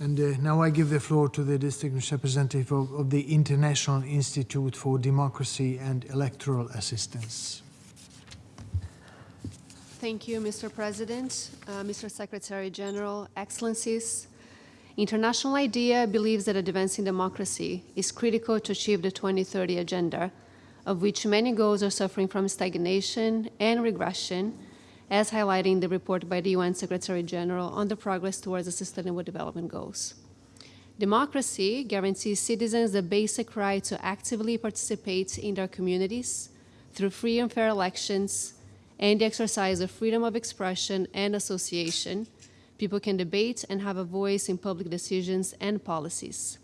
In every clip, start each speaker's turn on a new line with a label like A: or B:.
A: And uh, now I give the floor to the distinguished representative of, of the International Institute for Democracy and Electoral Assistance.
B: Thank you, Mr. President, uh, Mr. Secretary General, Excellencies. International IDEA believes that advancing democracy is critical to achieve the 2030 agenda, of which many goals are suffering from stagnation and regression, as highlighted in the report by the UN Secretary General on the progress towards the Sustainable Development Goals. Democracy guarantees citizens the basic right to actively participate in their communities through free and fair elections and the exercise of freedom of expression and association. People can debate and have a voice in public decisions and policies.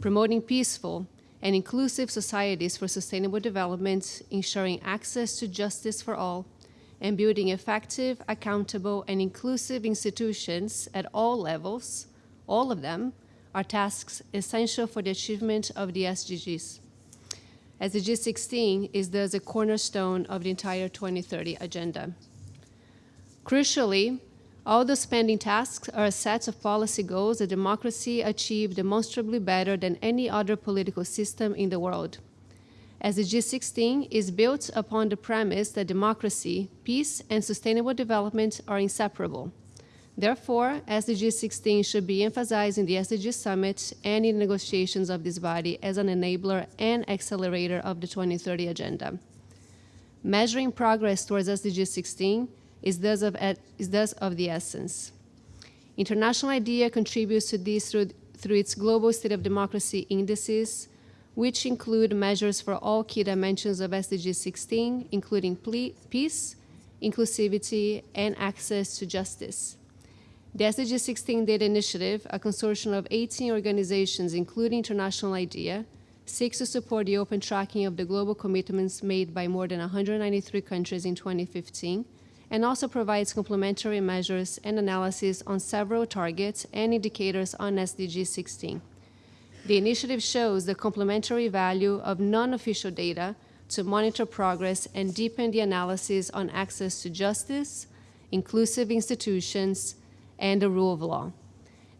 B: Promoting peaceful and inclusive societies for sustainable development, ensuring access to justice for all, and building effective, accountable, and inclusive institutions at all levels, all of them, are tasks essential for the achievement of the SDGs. SDG 16 is thus a cornerstone of the entire 2030 agenda. Crucially, all the spending tasks are a set of policy goals that democracy achieved demonstrably better than any other political system in the world. SDG 16 is built upon the premise that democracy, peace, and sustainable development are inseparable. Therefore, SDG 16 should be emphasized in the SDG Summit and in negotiations of this body as an enabler and accelerator of the 2030 Agenda. Measuring progress towards SDG 16 is thus of, is thus of the essence. International IDEA contributes to this through, through its Global State of Democracy indices, which include measures for all key dimensions of SDG 16, including peace, inclusivity, and access to justice. The SDG 16 Data Initiative, a consortium of 18 organizations, including International IDEA, seeks to support the open tracking of the global commitments made by more than 193 countries in 2015, and also provides complementary measures and analysis on several targets and indicators on SDG 16. The initiative shows the complementary value of non-official data to monitor progress and deepen the analysis on access to justice, inclusive institutions, and the rule of law.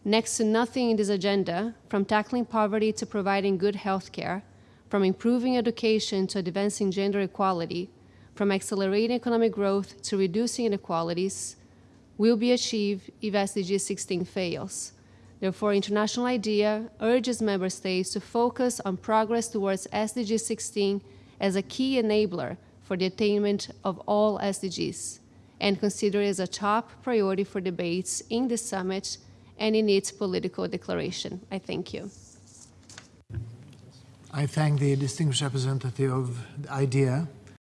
B: Next to nothing in this agenda, from tackling poverty to providing good health care, from improving education to advancing gender equality, from accelerating economic growth to reducing inequalities, will be achieved if SDG 16 fails. Therefore, International IDEA urges member states to focus on progress towards SDG 16 as a key enabler for the attainment of all SDGs and consider it as a top priority for debates in the summit and in its political declaration. I thank you.
A: I thank the distinguished representative of IDEA